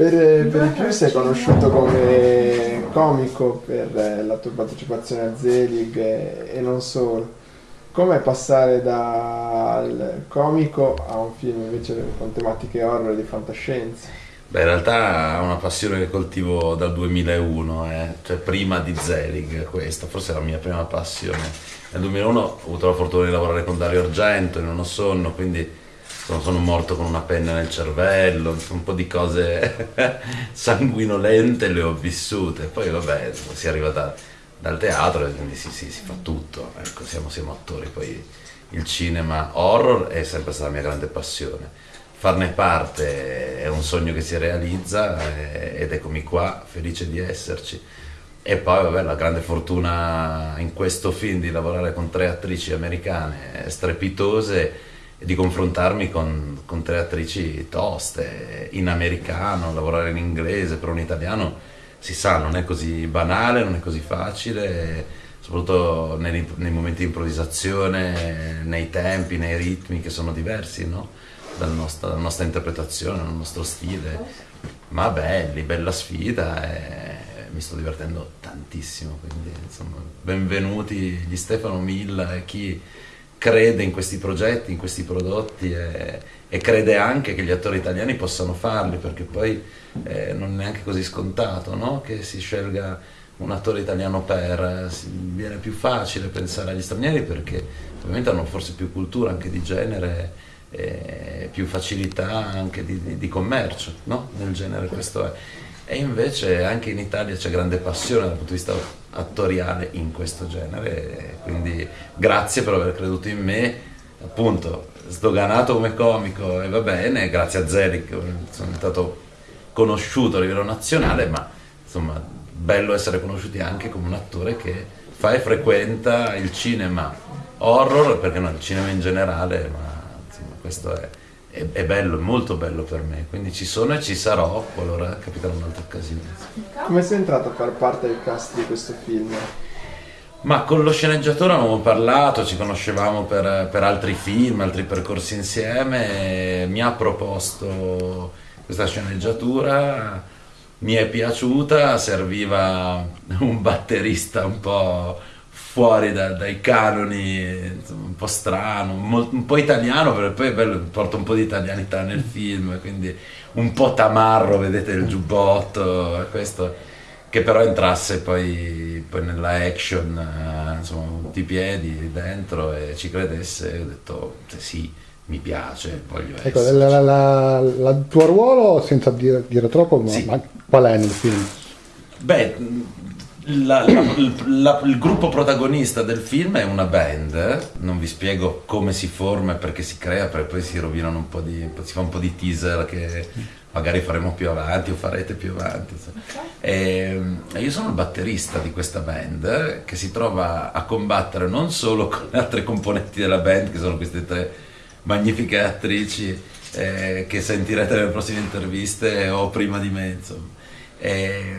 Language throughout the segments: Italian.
Per, per di più sei conosciuto come comico per la tua partecipazione a Zelig e, e non solo. Com'è passare dal comico a un film invece con tematiche horror di fantascienza? Beh, in realtà è una passione che coltivo dal 2001, eh. cioè prima di Zelig, questa forse è la mia prima passione. Nel 2001 ho avuto la fortuna di lavorare con Dario Argento in uno sonno, quindi sono, sono morto con una penna nel cervello, un po' di cose sanguinolente le ho vissute. Poi vabbè, si arriva da, dal teatro e quindi si, si, si fa tutto, ecco, siamo, siamo attori, poi il cinema horror è sempre stata la mia grande passione. Farne parte è un sogno che si realizza eh, ed eccomi qua, felice di esserci. E poi vabbè, la grande fortuna in questo film di lavorare con tre attrici americane strepitose e di confrontarmi con, con tre attrici toste, in americano, lavorare in inglese, per un italiano si sa, non è così banale, non è così facile, soprattutto nei, nei momenti di improvvisazione, nei tempi, nei ritmi che sono diversi no? dalla, nostra, dalla nostra interpretazione, dal nostro stile, ma belli, bella sfida e mi sto divertendo tantissimo, quindi insomma benvenuti gli Stefano Milla e chi crede in questi progetti, in questi prodotti e, e, crede anche che gli attori italiani possano farli, perché poi eh, non è neanche così scontato no? che si scelga un attore italiano per, viene più facile pensare agli stranieri perché ovviamente hanno forse più cultura anche di genere e più facilità anche di, di, di commercio no? nel genere questo è e invece anche in Italia c'è grande passione dal punto di vista attoriale in questo genere, quindi grazie per aver creduto in me, appunto sdoganato come comico e va bene, grazie a Zelig sono diventato conosciuto a livello nazionale, ma insomma bello essere conosciuti anche come un attore che fa e frequenta il cinema horror, perché no, il cinema in generale, ma insomma questo è è, è, bello, è molto bello per me, quindi ci sono e ci sarò qualora capiterà un'altra occasione. Come sei entrato a far parte del cast di questo film? Ma con lo sceneggiatore avevamo parlato, ci conoscevamo per, per altri film, altri percorsi insieme, mi ha proposto questa sceneggiatura, mi è piaciuta, serviva un batterista un po' fuori da, dai canoni, insomma, un po' strano, un po' italiano, perché poi è bello, porta un po' di italianità nel film, quindi un po' tamarro, vedete il giubbotto, questo, che però entrasse poi, poi nella action, eh, insomma, tutti i piedi dentro e ci credesse, ho detto sì, mi piace, voglio ecco, la, la, la, il tuo ruolo, senza dire, dire troppo, sì. ma qual è nel film? Beh, la, la, il gruppo protagonista del film è una band, non vi spiego come si forma e perché si crea, perché poi si rovinano un po' di, si fa un po' di teaser che magari faremo più avanti o farete più avanti. E, e io sono il batterista di questa band che si trova a combattere non solo con le altre componenti della band, che sono queste tre magnifiche attrici eh, che sentirete nelle prossime interviste o prima di me, insomma. E,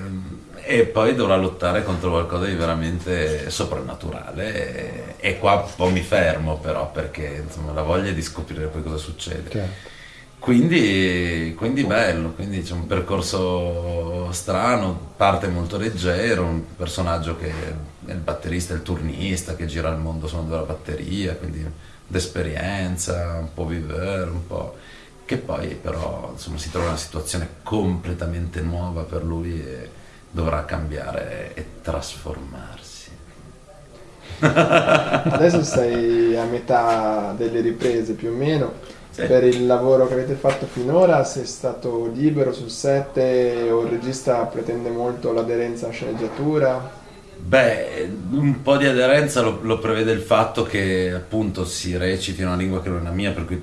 e poi dovrà lottare contro qualcosa di veramente soprannaturale e, qua un po' mi fermo però perché insomma la voglia di scoprire poi cosa succede. Certo. Quindi, quindi, bello, quindi c'è un percorso strano, parte molto leggero, un personaggio che è il batterista, il turnista che gira il mondo suonando la batteria, quindi d'esperienza, un po' vivere, un po' che poi però insomma, si trova in una situazione completamente nuova per lui e, dovrà cambiare e trasformarsi. Adesso sei a metà delle riprese più o meno. Sì. Per il lavoro che avete fatto finora sei stato libero sul set o il regista pretende molto l'aderenza a sceneggiatura? Beh, un po' di aderenza lo, lo, prevede il fatto che appunto si reciti una lingua che non è la mia, per cui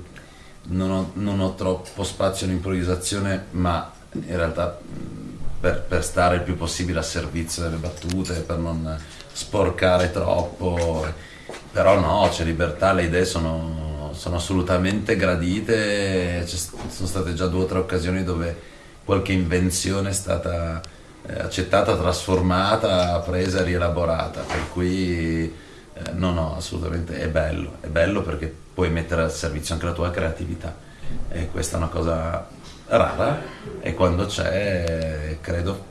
non ho, non ho troppo spazio in improvvisazione, ma in realtà per, per, stare il più possibile a servizio delle battute, per non sporcare troppo. Però no, c'è libertà, le idee sono, sono assolutamente gradite, sono state già due o tre occasioni dove qualche invenzione è stata eh, accettata, trasformata, presa rielaborata, per cui eh, no, no, assolutamente è bello, è bello perché puoi mettere al servizio anche la tua creatività. E questa è una cosa rara e quando c'è credo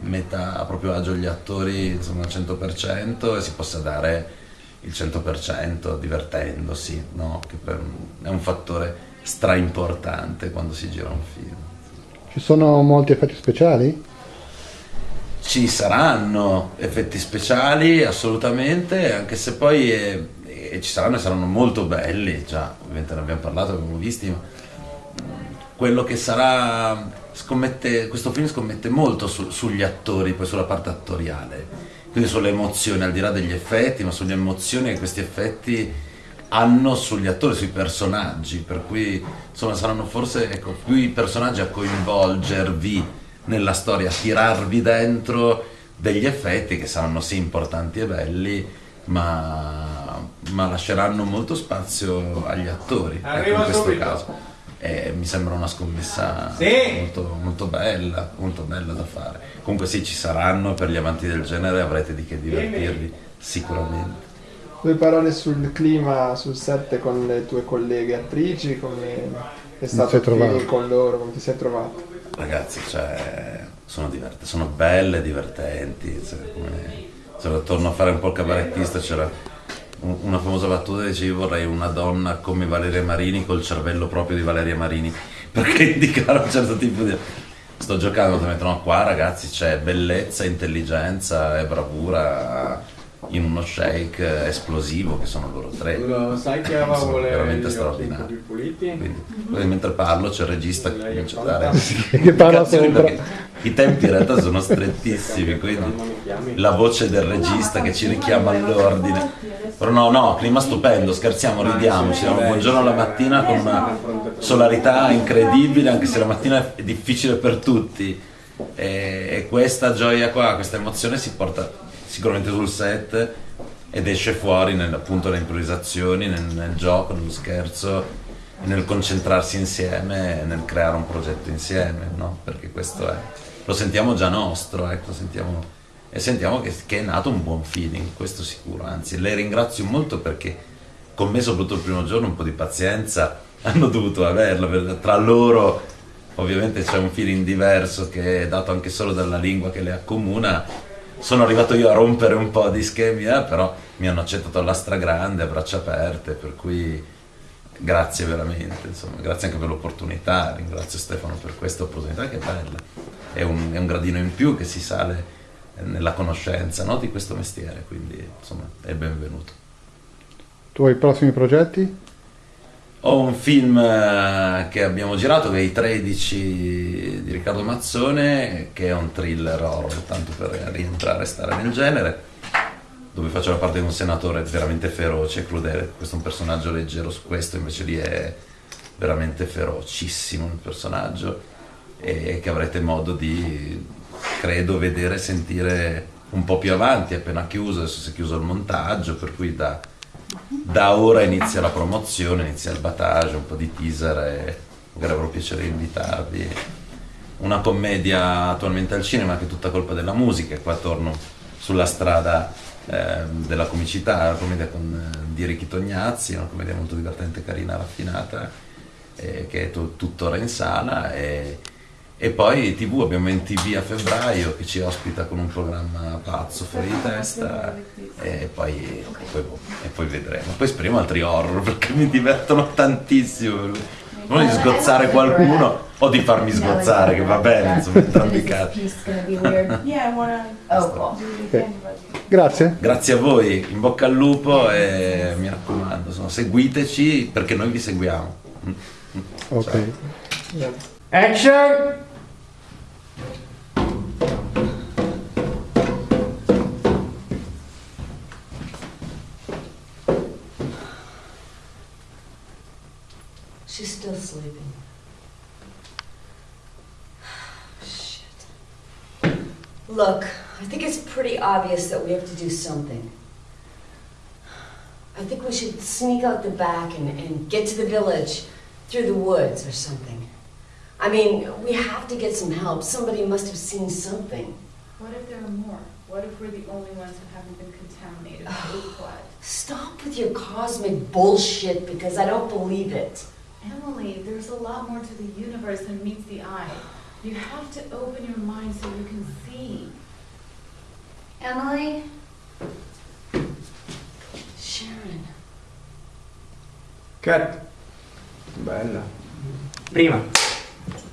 metta a proprio agio gli attori insomma al 100% e si possa dare il 100% divertendosi, no? che per, è un fattore stra importante quando si gira un film. Ci sono molti effetti speciali? Ci saranno effetti speciali assolutamente, anche se poi eh, eh, ci saranno e saranno molto belli, già ovviamente ne abbiamo parlato, abbiamo visti, ma quello che sarà, scommette, questo film scommette molto su, sugli attori, poi sulla parte attoriale, quindi sulle emozioni, al di là degli effetti, ma sulle emozioni che questi effetti hanno sugli attori, sui personaggi, per cui insomma saranno forse ecco, più i personaggi a coinvolgervi nella storia, a tirarvi dentro degli effetti che saranno sì importanti e belli, ma, ma lasceranno molto spazio agli attori ecco, in questo subito. caso. E mi sembra una scommessa sì. molto, molto, bella, molto bella da fare. Comunque sì, ci saranno per gli amanti del genere, avrete di che divertirvi sicuramente. Due parole sul clima sul set con le tue colleghe attrici, come è stato con loro, come ti sei trovato? ragazzi, cioè, sono, divert- sono belle, divertenti. Cioè, come, cioè, torno a fare un po' il cabarettista, c'era una famosa battuta dice io vorrei una donna come Valeria Marini col cervello proprio di Valeria Marini perché indicare un certo tipo di sto giocando no qua ragazzi c'è bellezza intelligenza e bravura in uno shake esplosivo che sono loro tre. Lo sai che aveva vuole veramente straordinario. Quindi, mentre parlo c'è il regista che comincia a dare che parla sopra. I tempi in realtà sono strettissimi, quindi la voce del regista che ci richiama all'ordine. Però no, no, clima stupendo, scherziamo, ridiamo, ci diamo buongiorno la mattina con una solarità incredibile, anche se la mattina è difficile per tutti. E, e questa gioia qua, questa emozione si porta sicuramente sul set ed esce fuori nel, appunto nelle improvvisazioni, nel, nel gioco, nello scherzo nel concentrarsi insieme, nel creare un progetto insieme, no? Perché questo è, lo sentiamo già nostro, ecco, sentiamo, e sentiamo che, che, è nato un buon feeling, questo sicuro, anzi le ringrazio molto perché con me soprattutto il primo giorno un po' di pazienza hanno dovuto averla, tra loro ovviamente c'è un feeling diverso che è dato anche solo dalla lingua che le accomuna. Sono arrivato io a rompere un po' di schemi, eh, però mi hanno accettato alla stragrande, a braccia aperte, per cui grazie veramente, insomma, grazie anche per l'opportunità, ringrazio Stefano per questa opportunità che è bella, è un, è un gradino in più che si sale nella conoscenza no, di questo mestiere, quindi insomma è benvenuto. Tu hai i prossimi progetti? Ho un film eh, che abbiamo girato che è I 13 di Riccardo Mazzone, che è un thriller horror, tanto per rientrare e stare nel genere, dove faccio la parte di un senatore veramente feroce e crudele. Questo è un personaggio leggero su questo, invece lì è veramente ferocissimo il personaggio e che avrete modo di, credo, vedere e sentire un po' più avanti, appena chiuso, adesso si è chiuso il montaggio, per cui da da ora inizia la promozione, inizia il battage, un po' di teaser e magari avrò piacere di invitarvi. Una commedia attualmente al cinema che è tutta colpa della musica, qua torno sulla strada eh, della comicità, una commedia con eh, di Ricky Tognazzi, una commedia molto divertente, carina, raffinata, eh, che è tuttora in sala. E, e poi TV abbiamo NTV a febbraio che ci ospita con un programma pazzo fuori di testa e poi, e poi, e poi vedremo. Poi speriamo altri horror perché mi divertono tantissimo. Non di sgozzare qualcuno o di farmi sgozzare, che va bene, insomma, entrambi i casi. Grazie. Grazie a voi, in bocca al lupo e mi raccomando, insomma, seguiteci perché noi vi seguiamo. Ok. Action! Look, I think it's pretty obvious that we have to do something. I think we should sneak out the back and, and get to the village through the woods or something. I mean, we have to get some help. Somebody must have seen something. What if there are more? What if we're the only ones who haven't been contaminated? Stop with your cosmic bullshit because I don't believe it. Emily, there's a lot more to the universe than meets the eye. You have to open your mind so you can see. Emily? Sharon. Cut. Bella. Prima.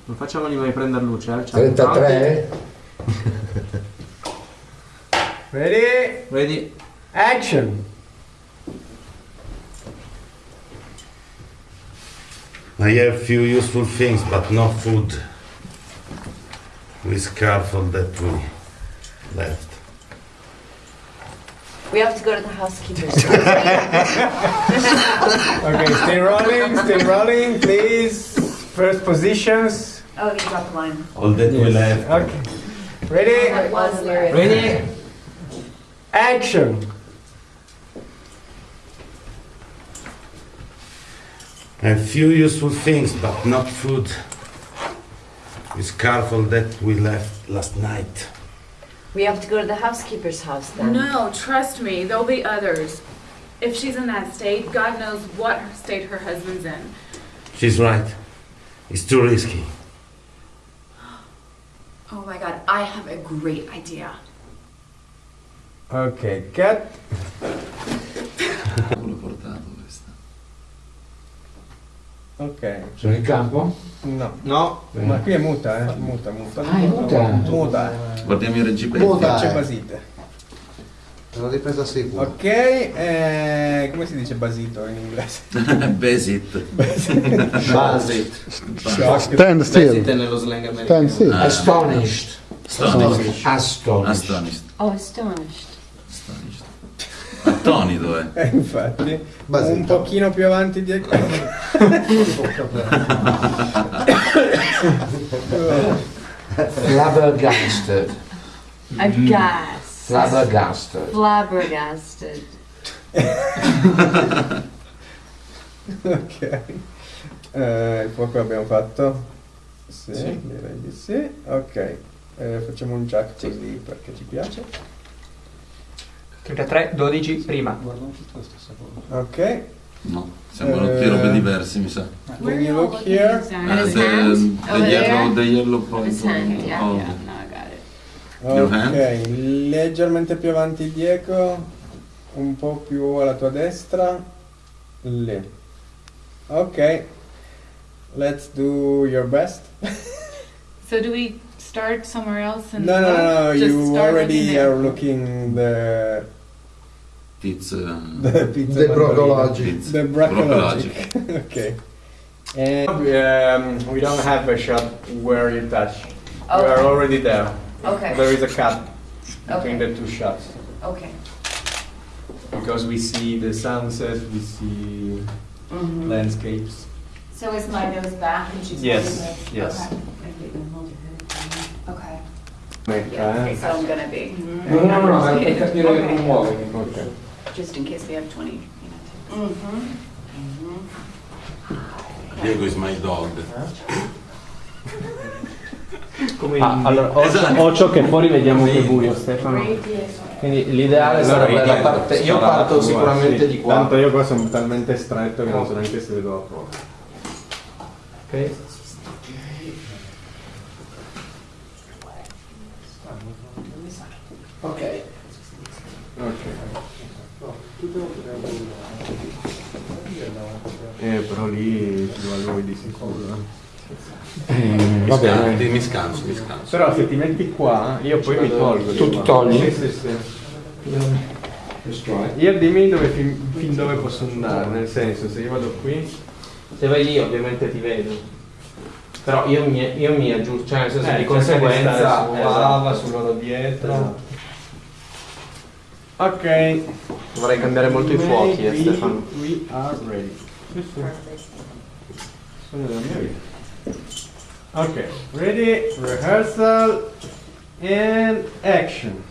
Non facciamogli mai prendere luce, eh? Ciao. 33? Ready? Vedi? Action. I have few useful things, but no food. We careful that we left. We have to go to the housekeeper's. Okay, stay rolling, stay rolling, please. First positions. Oh, you dropped the line. All that we left. Okay. Ready? That was lyric. Vedi? Action. I have few useful things, but not food. We careful that we left last night. We have to go to the housekeeper's house then. No, trust me, there'll be others. If she's in that state, God knows what state her husband's in. She's right. It's too risky. Oh my god, I have a great idea. Ok, cut. Ok. Sono in campo? No. No, ma qui è muta, eh. Muta, muta. Ah, è muta. Muta. Guardiamo i reggipeti. Muta. C'è basite. Sono ripresa sicura. Ok, eh, come si dice basito in inglese? Besit. Basit. Shock. Stand Basit è still. nello slang americano. Stand still. Astonished. Astonished. Astonished. Astonished. Oh, astonished. Astonished. Attonito, eh. Eh, infatti. Basito. Un pochino più avanti di... Flabbergasted. Aghast. Flabbergasted. Flabbergasted. ok. Eh, il fuoco l'abbiamo fatto? Sì, direi di sì. Ok. Eh, facciamo un jack così perché ci piace. 33, 12, prima. Ok. No, sembrano Eh. tutte robe diverse, mi sa. When you look here. Eh, his the, the yellow, the yellow point. Hand, yeah. Oh. Yeah, no, I got it. Your hand? Ok, leggermente più avanti Diego, un po' più alla tua destra, lì. Ok, let's do your best. So do we start somewhere else and No, no, no, no, Just you already are looking the It's, uh, the pizza The mandolino. Brocologic. The bracologic. okay. And um, we don't have a shot where you touch. We are already there. Okay. There is a cut between Okay. the two shots. Okay. Because we see the sunset, we see Mhm. landscapes. So is my nose back and she's Yes, holding this? yes. Okay. Yeah, eh. okay, so I'm gonna be. No, no, no, ma per capire che non muovi. Ok. Just in case we have 20 minutes. Mhm. Diego is my dog. Ah, allora, occhio, occhio che fuori vediamo che è buio, Stefano. Quindi l'ideale sarebbe la parte. Io parto sicuramente di qua. Tanto io qua sono talmente stretto che non so neanche se vedo la porta. Ok? Ok. Eh, però lì ci va lui di sicuro. Mi Va scanso, bene. mi scanso, mi scanso. Però se ti metti qua, io poi mi tolgo. Tu ti togli? Sì. Io dimmi dove fin, fin dove posso andare, nel senso, se io vado qui. Se vai lì ovviamente ti vedo. Però io mi, io mi aggiusto, cioè nel senso eh, di conseguenza. stare su esatto. lava, su loro dietro. Ok. Vorrei cambiare molto i fuochi, eh, Stefano. We are ready. Sì, sì. Sogno della mia vita. Ok, ready, rehearsal and action.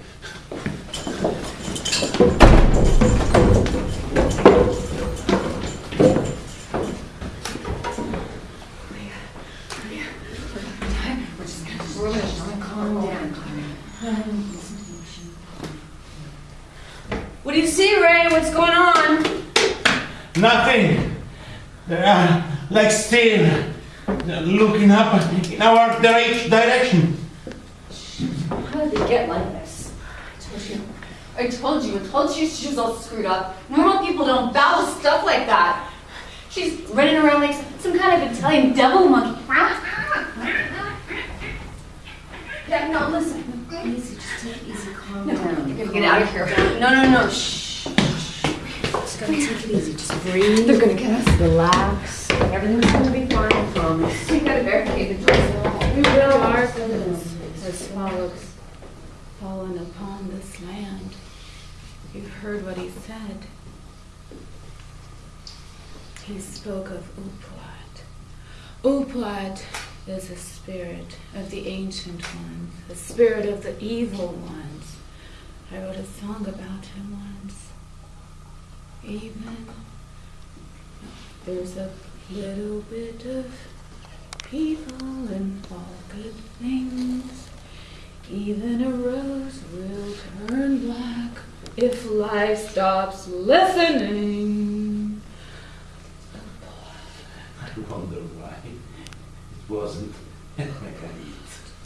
Do you see, Ray? What's going on? Nothing. They Uh, like stare, looking up in our direct direction. How did they get like this? I told you. I told you. I told you she was all screwed up. Normal people don't bow stuff like that. She's running around like some kind of Italian devil monkey. Yeah, no, listen. Easy, just take it easy, calm No, down. you're gonna get out of here. No, no, no, shh. Just gotta take it easy, just breathe, They're gonna get us. relax. Everything's gonna be fine, I promise. We gotta barricade the doors. We will our has followed, fallen upon this land. You've heard what he said. He spoke of Uplat. Uplat is a spirit of the ancient ones, the spirit of the evil ones. I wrote a song about him once. Even there's a little bit of people in all good things. Even a rose will turn black if life stops listening. I wonder why it wasn't Marguerite.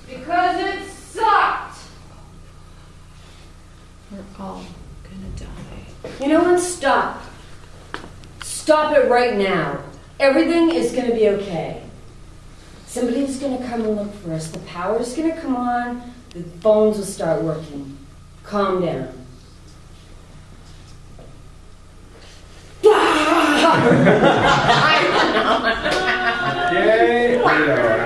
Because it sucked! We're all gonna die. You know what? Stop. Stop it right now. Everything is gonna be okay. Somebody's gonna come and look for us. The power's gonna come on. The phones will start working. Calm down. Yay!